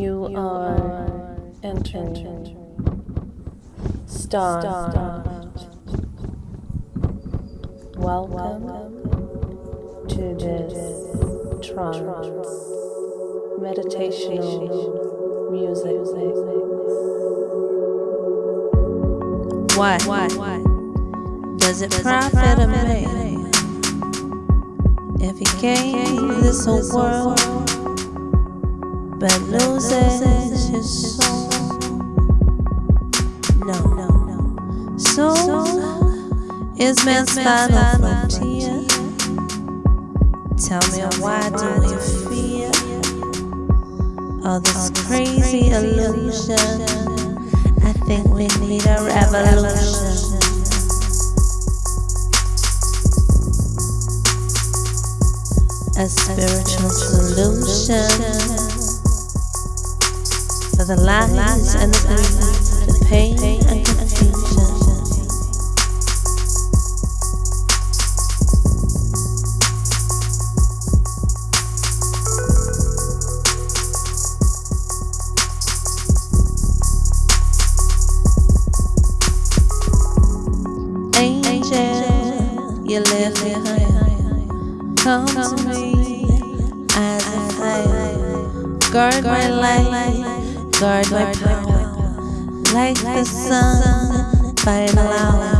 You are entering Star. Welcome to this trance meditational music. What? Does it profit a man if he gains this whole world but loses his soul? No, no, no. Soul is man's final frontier. Tell me why do we fear all this crazy illusion? I think we need a revolution. A spiritual solution for the lies and the greed, the pain and confusion. Angel, you live. Come to me as a. Guard my light, guard my power. Like the sun, final hour.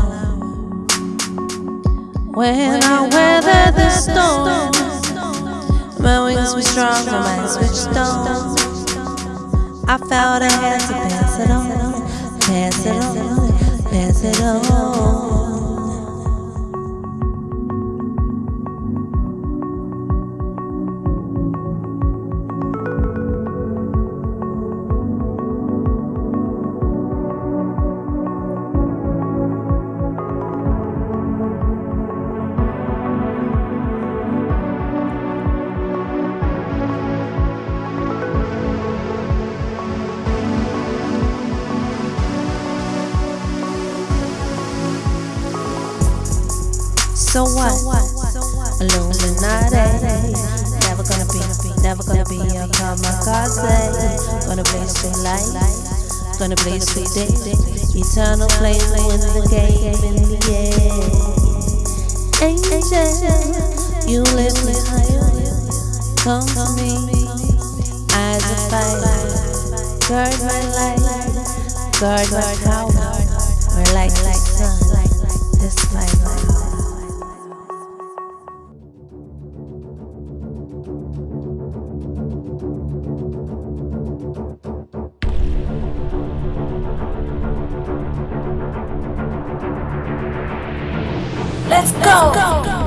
When I weather the storm, my wings were strong, my mind switched on. I felt I had to pass it on, pass it on, pass it on. So what? Illuminati. Eh? Never gonna be, never gonna be a kamikaze. Eh? Gonna blaze through light, gonna blaze through day. Eternal flame in the game in the air. Angel, you live behind. Come to me, eyes of fire. Guard my light, guard my power. We're like the sun, Let's go!